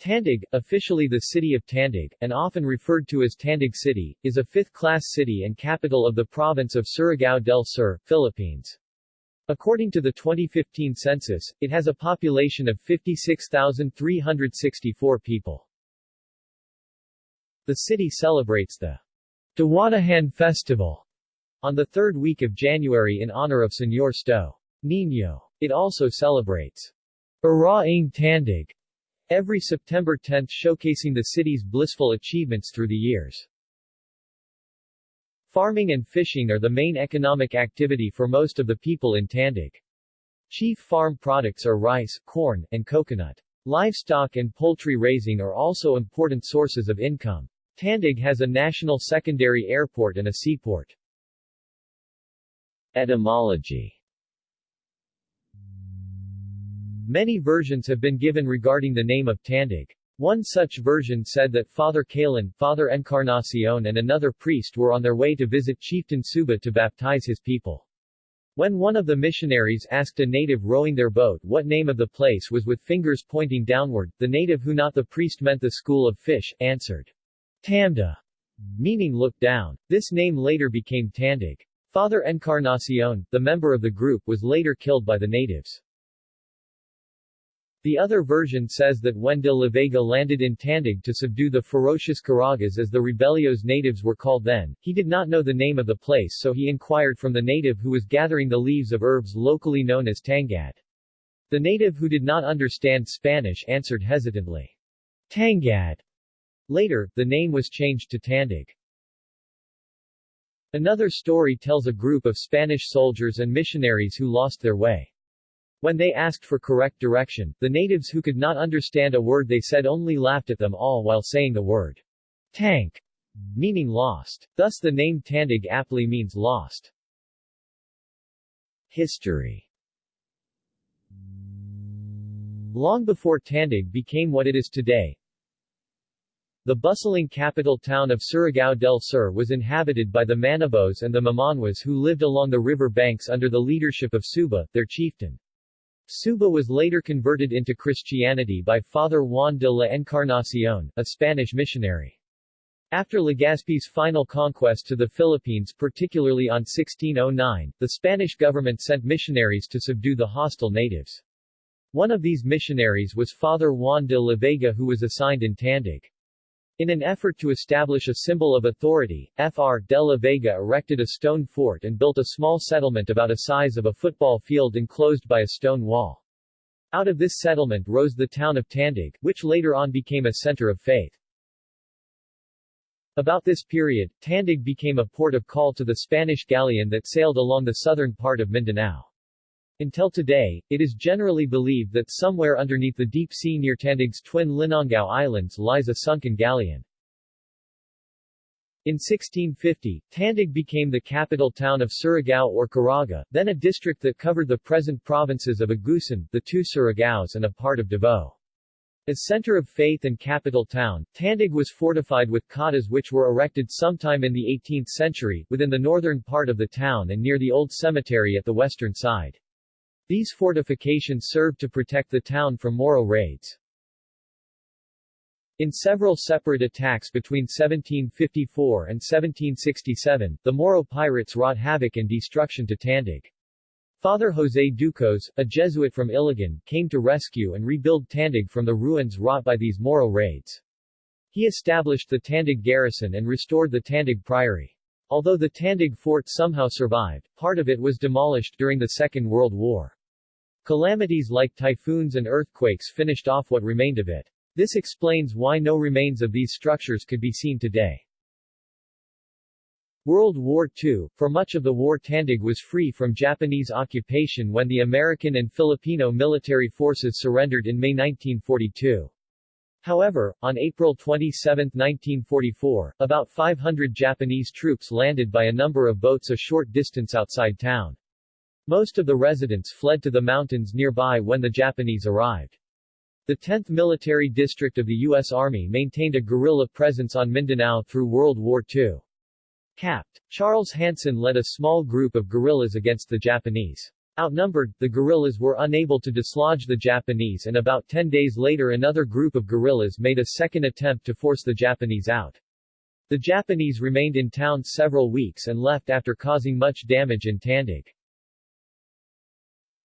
Tandag, officially the city of Tandag, and often referred to as Tandag City, is a fifth-class city and capital of the province of Surigao del Sur, Philippines. According to the 2015 census, it has a population of 56,364 people. The city celebrates the Diwatahan Festival on the third week of January in honor of Señor Sto. Niño. It also celebrates Araing Tandag every September 10 showcasing the city's blissful achievements through the years. Farming and fishing are the main economic activity for most of the people in Tandag. Chief farm products are rice, corn, and coconut. Livestock and poultry raising are also important sources of income. Tandag has a national secondary airport and a seaport. Etymology Many versions have been given regarding the name of Tandag. One such version said that Father Kalan, Father Encarnacion and another priest were on their way to visit chieftain Suba to baptize his people. When one of the missionaries asked a native rowing their boat what name of the place was with fingers pointing downward, the native who not the priest meant the school of fish, answered, Tamda, meaning look down. This name later became Tandag. Father Encarnacion, the member of the group was later killed by the natives. The other version says that when de la Vega landed in Tandag to subdue the ferocious Caragas as the rebellios natives were called then, he did not know the name of the place so he inquired from the native who was gathering the leaves of herbs locally known as tangad. The native who did not understand Spanish answered hesitantly, Tangad. Later, the name was changed to Tandag. Another story tells a group of Spanish soldiers and missionaries who lost their way. When they asked for correct direction, the natives who could not understand a word they said only laughed at them all while saying the word tank, meaning lost. Thus the name Tandag aptly means lost. History Long before Tandag became what it is today, the bustling capital town of Surigao del Sur was inhabited by the Manobos and the Mamanwas who lived along the river banks under the leadership of Suba, their chieftain. Suba was later converted into Christianity by Father Juan de la Encarnacion, a Spanish missionary. After Legazpi's final conquest to the Philippines particularly on 1609, the Spanish government sent missionaries to subdue the hostile natives. One of these missionaries was Father Juan de la Vega who was assigned in Tandag. In an effort to establish a symbol of authority, Fr. de la Vega erected a stone fort and built a small settlement about a size of a football field enclosed by a stone wall. Out of this settlement rose the town of Tandag, which later on became a center of faith. About this period, Tandag became a port of call to the Spanish galleon that sailed along the southern part of Mindanao. Until today, it is generally believed that somewhere underneath the deep sea near Tandag's twin Linangao Islands lies a sunken galleon. In 1650, Tandag became the capital town of Surigao or Caraga, then a district that covered the present provinces of Agusan, the two Surigaos and a part of Davao. As center of faith and capital town, Tandag was fortified with cotas which were erected sometime in the 18th century, within the northern part of the town and near the old cemetery at the western side. These fortifications served to protect the town from Moro raids. In several separate attacks between 1754 and 1767, the Moro pirates wrought havoc and destruction to Tandag. Father José Ducos, a Jesuit from Iligan, came to rescue and rebuild Tandag from the ruins wrought by these Moro raids. He established the Tandag garrison and restored the Tandag Priory. Although the Tandag fort somehow survived, part of it was demolished during the Second World War. Calamities like typhoons and earthquakes finished off what remained of it. This explains why no remains of these structures could be seen today. World War II, for much of the war Tandag was free from Japanese occupation when the American and Filipino military forces surrendered in May 1942. However, on April 27, 1944, about 500 Japanese troops landed by a number of boats a short distance outside town. Most of the residents fled to the mountains nearby when the Japanese arrived. The 10th Military District of the U.S. Army maintained a guerrilla presence on Mindanao through World War II. Capt. Charles Hanson led a small group of guerrillas against the Japanese. Outnumbered, the guerrillas were unable to dislodge the Japanese and about 10 days later another group of guerrillas made a second attempt to force the Japanese out. The Japanese remained in town several weeks and left after causing much damage in Tandag.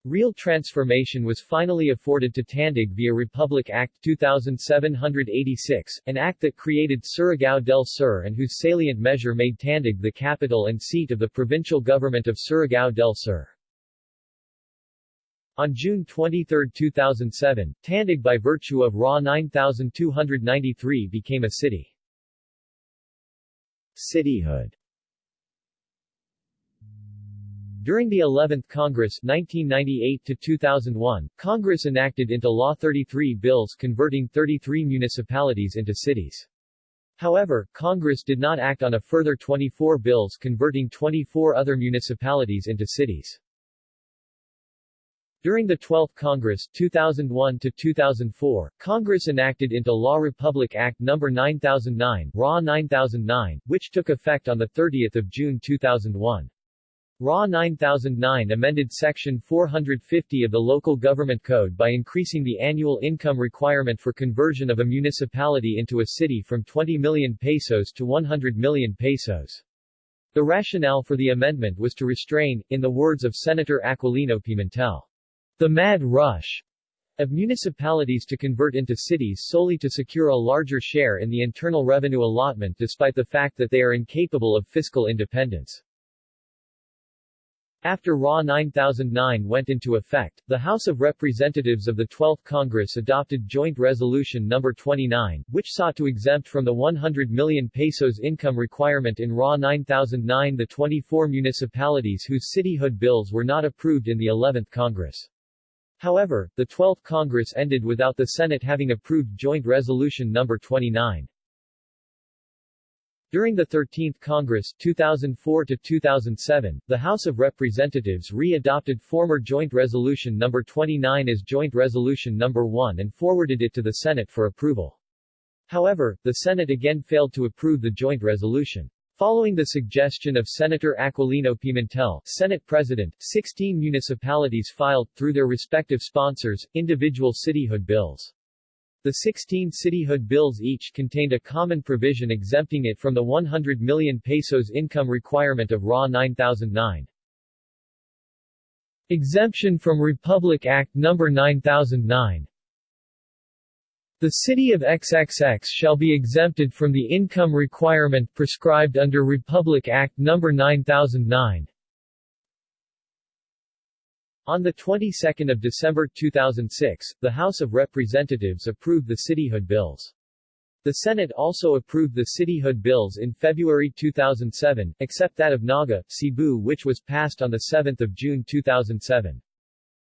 Real transformation was finally afforded to Tandag via Republic Act 2786, an act that created Surigao del Sur and whose salient measure made Tandag the capital and seat of the provincial government of Surigao del Sur. On June 23, 2007, Tandag by virtue of RA 9293 became a city. Cityhood During the 11th Congress 1998-2001, Congress enacted into law 33 bills converting 33 municipalities into cities. However, Congress did not act on a further 24 bills converting 24 other municipalities into cities. During the 12th Congress 2001 to 2004, Congress enacted into law Republic Act No. 9009, RA 9009, which took effect on 30 June 2001. RA 9009 amended Section 450 of the Local Government Code by increasing the annual income requirement for conversion of a municipality into a city from 20 million pesos to 100 million pesos. The rationale for the amendment was to restrain, in the words of Senator Aquilino Pimentel, the mad rush of municipalities to convert into cities solely to secure a larger share in the internal revenue allotment despite the fact that they are incapable of fiscal independence. After RA 9009 went into effect, the House of Representatives of the 12th Congress adopted Joint Resolution No. 29, which sought to exempt from the 100 million pesos income requirement in RA 9009 the 24 municipalities whose cityhood bills were not approved in the 11th Congress. However, the 12th Congress ended without the Senate having approved Joint Resolution No. 29. During the 13th Congress 2004 to 2007, the House of Representatives re-adopted former Joint Resolution No. 29 as Joint Resolution No. 1 and forwarded it to the Senate for approval. However, the Senate again failed to approve the joint resolution. Following the suggestion of Senator Aquilino Pimentel, Senate President, 16 municipalities filed, through their respective sponsors, individual cityhood bills. The 16 cityhood bills each contained a common provision exempting it from the 100 million pesos income requirement of RA 9009. Exemption from Republic Act No. 9009 the city of XXX shall be exempted from the income requirement prescribed under Republic Act No. 9009. On the 22nd of December 2006, the House of Representatives approved the cityhood bills. The Senate also approved the cityhood bills in February 2007, except that of Naga, Cebu which was passed on 7 June 2007.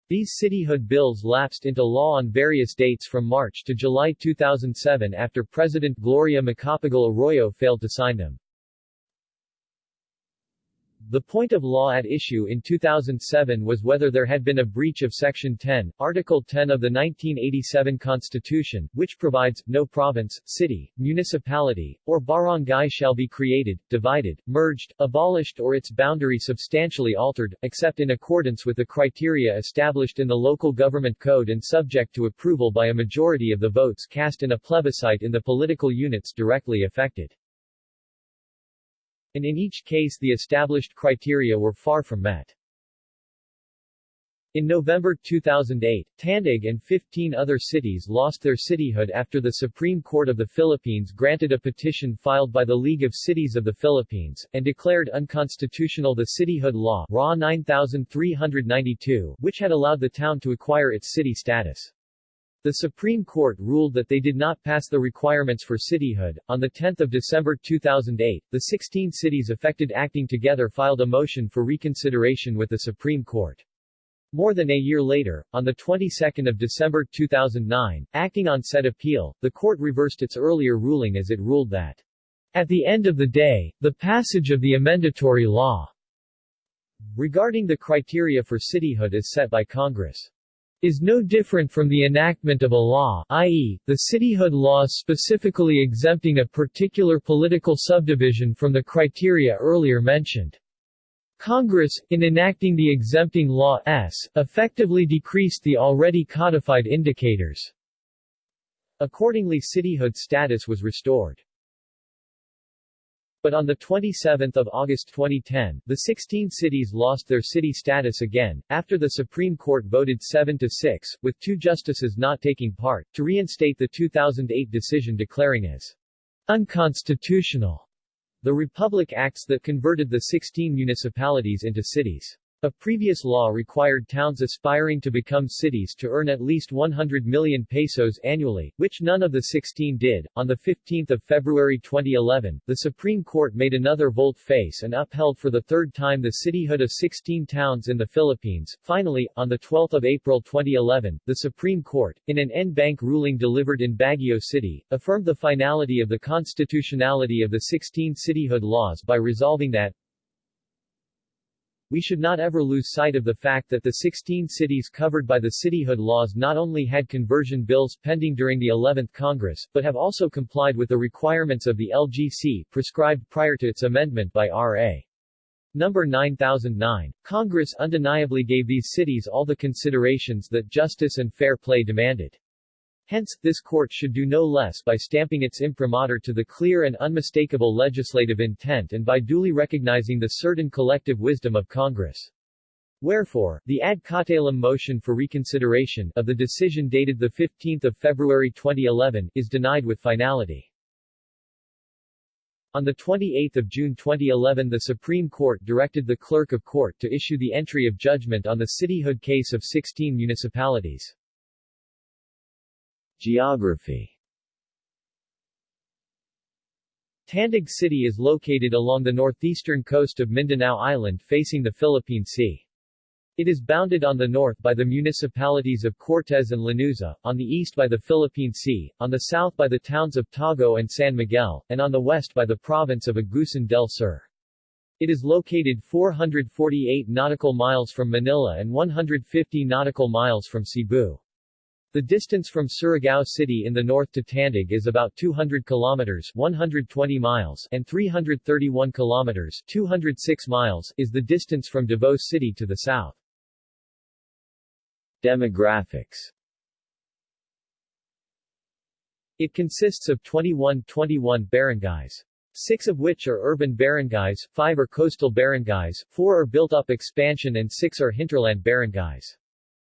These cityhood bills lapsed into law on various dates from March to July 2007 after President Gloria Macapagal Arroyo failed to sign them. The point of law at issue in 2007 was whether there had been a breach of Section 10, Article 10 of the 1987 Constitution, which provides, no province, city, municipality, or barangay shall be created, divided, merged, abolished or its boundary substantially altered, except in accordance with the criteria established in the Local Government Code and subject to approval by a majority of the votes cast in a plebiscite in the political units directly affected and in each case the established criteria were far from met. In November 2008, Tandag and 15 other cities lost their cityhood after the Supreme Court of the Philippines granted a petition filed by the League of Cities of the Philippines, and declared unconstitutional the cityhood law RA 9392, which had allowed the town to acquire its city status. The Supreme Court ruled that they did not pass the requirements for cityhood. On 10 December 2008, the 16 cities affected acting together filed a motion for reconsideration with the Supreme Court. More than a year later, on the 22nd of December 2009, acting on said appeal, the court reversed its earlier ruling as it ruled that, at the end of the day, the passage of the amendatory law regarding the criteria for cityhood is set by Congress is no different from the enactment of a law i.e., the cityhood law specifically exempting a particular political subdivision from the criteria earlier mentioned. Congress, in enacting the exempting law S, effectively decreased the already codified indicators. Accordingly cityhood status was restored. But on 27 August 2010, the 16 cities lost their city status again, after the Supreme Court voted 7-6, with two justices not taking part, to reinstate the 2008 decision declaring as unconstitutional the Republic Acts that converted the 16 municipalities into cities. A previous law required towns aspiring to become cities to earn at least 100 million pesos annually, which none of the 16 did. On 15 February 2011, the Supreme Court made another volte-face and upheld for the third time the cityhood of 16 towns in the Philippines. Finally, on 12 April 2011, the Supreme Court, in an en banc ruling delivered in Baguio City, affirmed the finality of the constitutionality of the 16 cityhood laws by resolving that, we should not ever lose sight of the fact that the 16 cities covered by the cityhood laws not only had conversion bills pending during the 11th Congress, but have also complied with the requirements of the LGC, prescribed prior to its amendment by R.A. Number 9009. Congress undeniably gave these cities all the considerations that justice and fair play demanded. Hence, this court should do no less by stamping its imprimatur to the clear and unmistakable legislative intent and by duly recognizing the certain collective wisdom of Congress. Wherefore, the ad cautelum motion for reconsideration of the decision dated 15 February 2011 is denied with finality. On 28 June 2011 the Supreme Court directed the Clerk of Court to issue the entry of judgment on the cityhood case of 16 municipalities. Geography Tandag City is located along the northeastern coast of Mindanao Island facing the Philippine Sea. It is bounded on the north by the municipalities of Cortez and Lanuza, on the east by the Philippine Sea, on the south by the towns of Tago and San Miguel, and on the west by the province of Agusan del Sur. It is located 448 nautical miles from Manila and 150 nautical miles from Cebu. The distance from Surigao City in the north to Tandag is about 200 kilometers 120 miles and 331 kilometers 206 miles is the distance from Davao City to the south. Demographics It consists of 21 21 barangays. Six of which are urban barangays, five are coastal barangays, four are built-up expansion and six are hinterland barangays.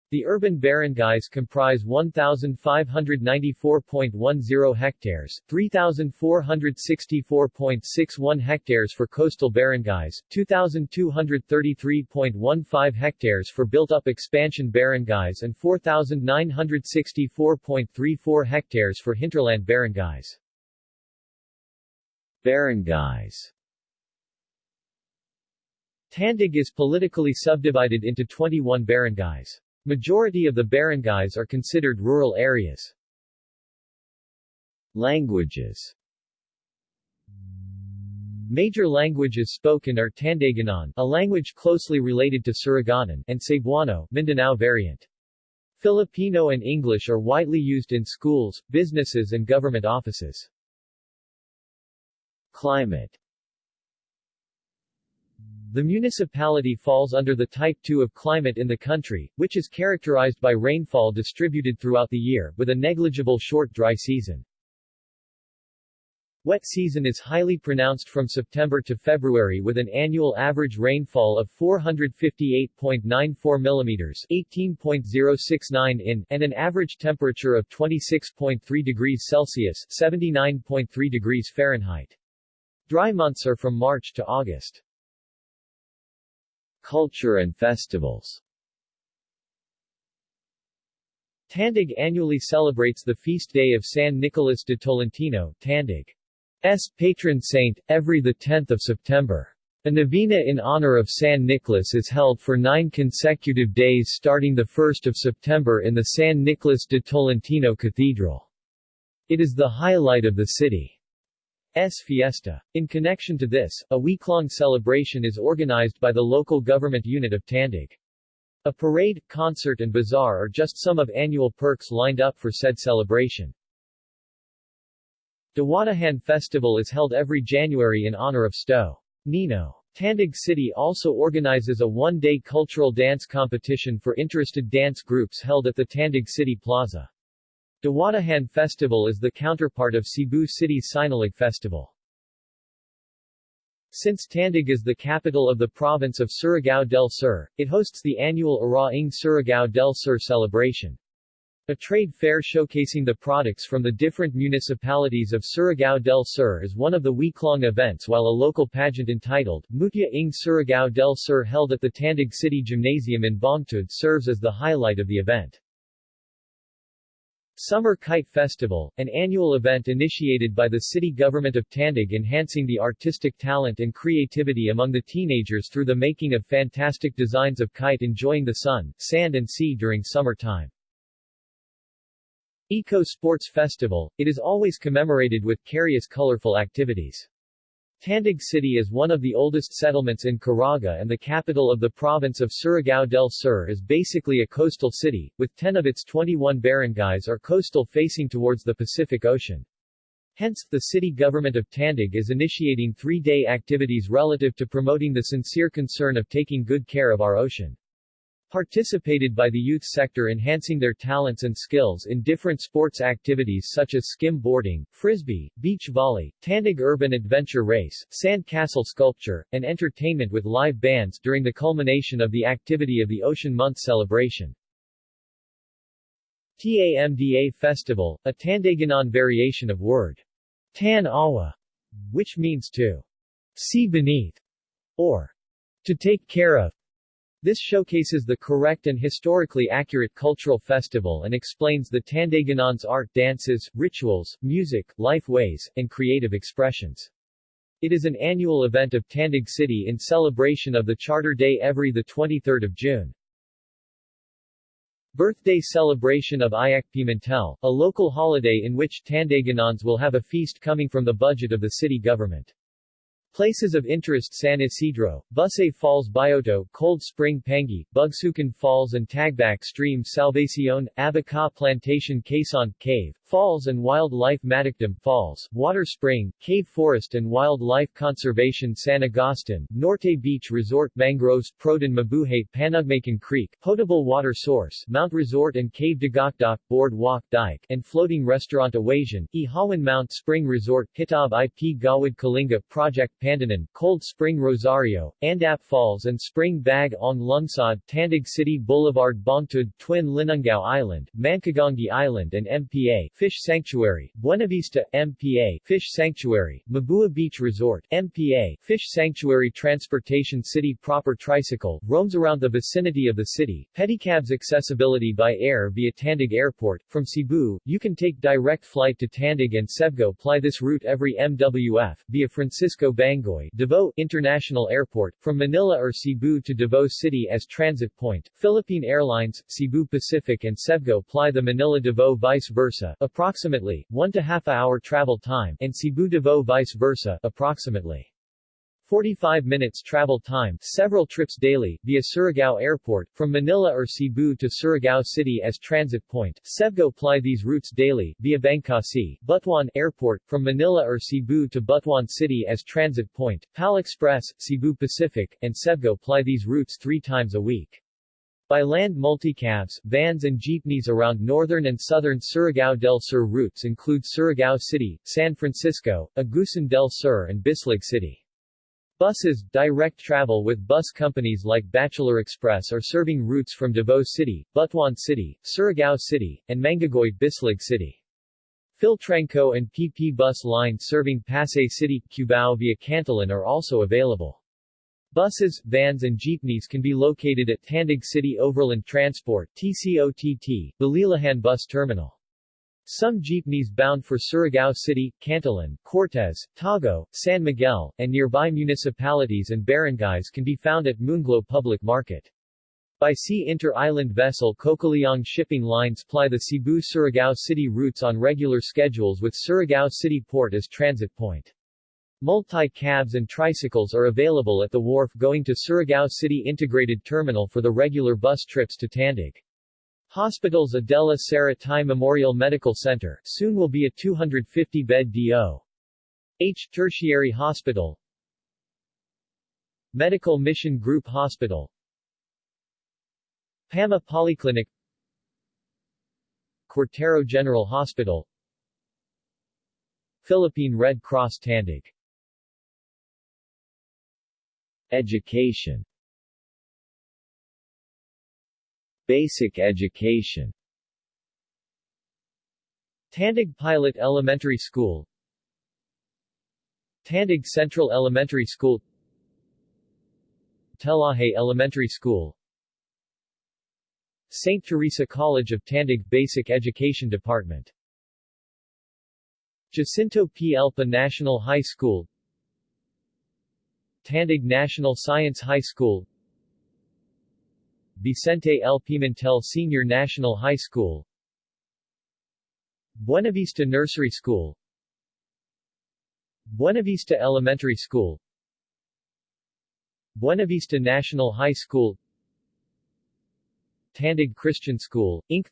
The urban barangays comprise 1,594.10 hectares, 3,464.61 hectares for coastal barangays, 2,233.15 hectares for built-up expansion barangays and 4,964.34 hectares for hinterland barangays. Barangays Tandag is politically subdivided into 21 barangays. Majority of the barangays are considered rural areas. Languages Major languages spoken are Tandaganon, a language closely related to Surigaonon, and Cebuano, Mindanao variant. Filipino and English are widely used in schools, businesses and government offices. Climate the municipality falls under the Type 2 of climate in the country, which is characterized by rainfall distributed throughout the year, with a negligible short dry season. Wet season is highly pronounced from September to February with an annual average rainfall of 458.94 mm 18.069 in and an average temperature of 26.3 degrees Celsius 79.3 degrees Fahrenheit. Dry months are from March to August. Culture and festivals Tandag annually celebrates the feast day of San Nicolas de Tolentino, Tandag's patron saint, every 10 September. A novena in honor of San Nicolas is held for nine consecutive days starting 1 September in the San Nicolas de Tolentino Cathedral. It is the highlight of the city. S. Fiesta. In connection to this, a week-long celebration is organized by the local government unit of Tandag. A parade, concert and bazaar are just some of annual perks lined up for said celebration. Diwatahan Festival is held every January in honor of Sto. Nino. Tandag City also organizes a one-day cultural dance competition for interested dance groups held at the Tandag City Plaza. Diwatahan Festival is the counterpart of Cebu City's Sinulog Festival. Since Tandag is the capital of the province of Surigao del Sur, it hosts the annual Araing Surigao del Sur celebration. A trade fair showcasing the products from the different municipalities of Surigao del Sur is one of the week-long events while a local pageant entitled Mutya ng Surigao del Sur held at the Tandag City Gymnasium in Bongtud serves as the highlight of the event. Summer Kite Festival, an annual event initiated by the city government of Tandag enhancing the artistic talent and creativity among the teenagers through the making of fantastic designs of kite enjoying the sun, sand and sea during summer time. Eco Sports Festival, it is always commemorated with various colorful activities. Tandag City is one of the oldest settlements in Caraga and the capital of the province of Surigao del Sur is basically a coastal city, with 10 of its 21 barangays are coastal facing towards the Pacific Ocean. Hence, the city government of Tandag is initiating three-day activities relative to promoting the sincere concern of taking good care of our ocean participated by the youth sector enhancing their talents and skills in different sports activities such as skim boarding, frisbee, beach volley, Tandag urban adventure race, sand castle sculpture, and entertainment with live bands during the culmination of the activity of the Ocean Month celebration. TAMDA Festival, a Tandaganon variation of word Tan Awa, which means to see beneath, or to take care of, this showcases the correct and historically accurate cultural festival and explains the Tandaganon's art dances, rituals, music, life ways, and creative expressions. It is an annual event of Tandag City in celebration of the Charter Day every 23 June. Birthday celebration of Ayak Pimentel, a local holiday in which Tandaganons will have a feast coming from the budget of the city government. Places of interest San Isidro, Busay Falls Bioto, Cold Spring Pangi, Bugsukan Falls and Tagbak Stream Salvacion, Abaca Plantation Quezon, Cave, Falls and Wildlife Matikdam Falls, Water Spring, Cave Forest and Wildlife Conservation San Agustin, Norte Beach Resort Mangroves Prodan Mabuhay Panugmakan Creek, Potable Water Source, Mount Resort and Cave Dagakdak, Board Walk Dike, and Floating Restaurant Awasian, Ihawan Mount Spring Resort, Kitab IP Gawad Kalinga Project Pandanan, Cold Spring Rosario, Andap Falls and Spring Bag Ong Lungsod, Tandag City Boulevard Bangtud, Twin Linungao Island, Mankagongi Island and MPA, Fish Sanctuary, Buena Vista, MPA, Fish Sanctuary, Mabua Beach Resort, MPA, Fish Sanctuary Transportation City Proper Tricycle, roams around the vicinity of the city, pedicabs accessibility by air via Tandag Airport, from Cebu, you can take direct flight to Tandag and Cebgo. Ply this route every MWF, via Francisco Bangoy, Davao International Airport, from Manila or Cebu to Davao City as transit point, Philippine Airlines, Cebu Pacific and Cebgo. Ply the Manila-Davao vice versa, approximately, 1 to half hour travel time, and Cebu-Davao vice versa, approximately 45 minutes travel time, several trips daily, via Surigao Airport, from Manila or Cebu to Surigao City as transit point. Cebgo ply these routes daily, via Bancasi, Butuan Airport, from Manila or Cebu to Butuan City as transit point, PAL Express, Cebu Pacific, and Cebgo ply these routes three times a week. By land multicabs, vans and jeepneys around northern and southern Surigao del Sur routes include Surigao City, San Francisco, Agusan del Sur and Bislig City. Buses, direct travel with bus companies like Bachelor Express are serving routes from Davao City, Butuan City, Surigao City, and Mangagoy Bislig City. Philtranco and PP bus line serving Pasay City, Cubao via Cantilan are also available. Buses, vans and jeepneys can be located at Tandag City Overland Transport TCOTT, Balilahan Bus Terminal. Some jeepneys bound for Surigao City, Cantilan, Cortez, Tago, San Miguel, and nearby municipalities and barangays can be found at Moonglow Public Market. By sea inter-island vessel Cocaliong shipping lines ply the Cebu-Surigao City routes on regular schedules with Surigao City Port as transit point. Multi-cabs and tricycles are available at the wharf going to Surigao City Integrated Terminal for the regular bus trips to Tandag. Hospitals Adela Serra Ty Memorial Medical Center, soon will be a 250-bed D.O. H. Tertiary Hospital, Medical Mission Group Hospital PAMA Polyclinic Cortero General Hospital Philippine Red Cross Tandag Education. Basic education. Tandag Pilot Elementary School. Tandag Central Elementary School. Telaje Elementary School. St. Teresa College of Tandag Basic Education Department. Jacinto P. Elpa National High School Tandag National Science High School. Vicente L. Pimentel Senior National High School. Buenavista Nursery School. Buenavista Elementary School. Buenavista National High School. Tandag Christian School, Inc.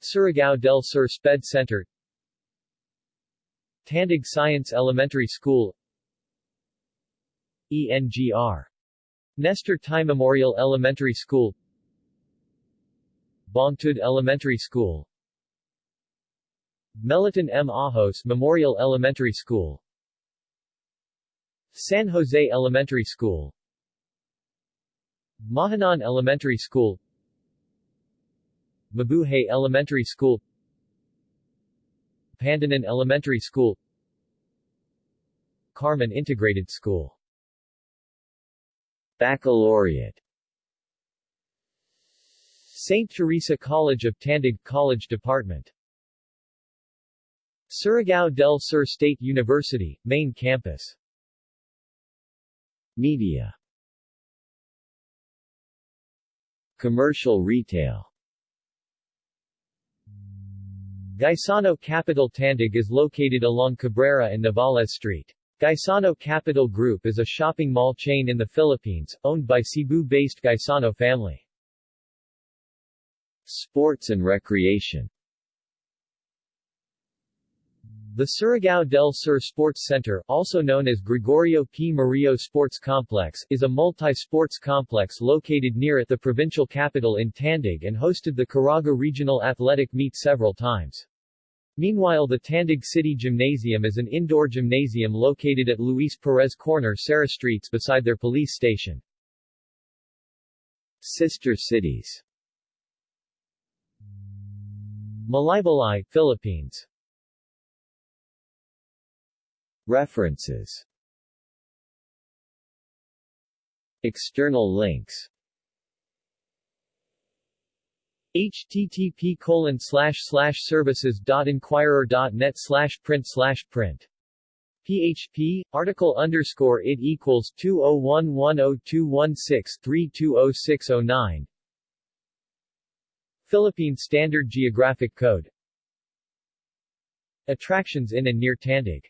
Surigao del Sur Sped Center. Tandag Science Elementary School ENGR Nestor Ty Memorial Elementary School. Bongtud Elementary School. Meliton M. Ajos Memorial Elementary School. San Jose Elementary School. Mahanan Elementary School. Mabuhay Elementary School. Pandanan Elementary School. Carmen Integrated School Baccalaureate St. Teresa College of Tandag College Department Surigao del Sur State University, main campus Media Commercial retail Gaisano Capital Tandag is located along Cabrera and Navales Street. Gaisano Capital Group is a shopping mall chain in the Philippines, owned by Cebu-based Gaisano family. Sports and recreation The Surigao del Sur Sports Center, also known as Gregorio P. Murillo Sports Complex, is a multi-sports complex located near at the provincial capital in Tandag and hosted the Caraga Regional Athletic Meet several times. Meanwhile the Tandag City Gymnasium is an indoor gymnasium located at Luis Perez Corner Serra Streets beside their police station. Sister cities. Malaybalay, Philippines. References. External links http colon slash slash services dot inquirer dot net slash print slash print. PHP, article underscore it equals 201102163200609 Philippine Standard Geographic Code. Attractions in and near Tandag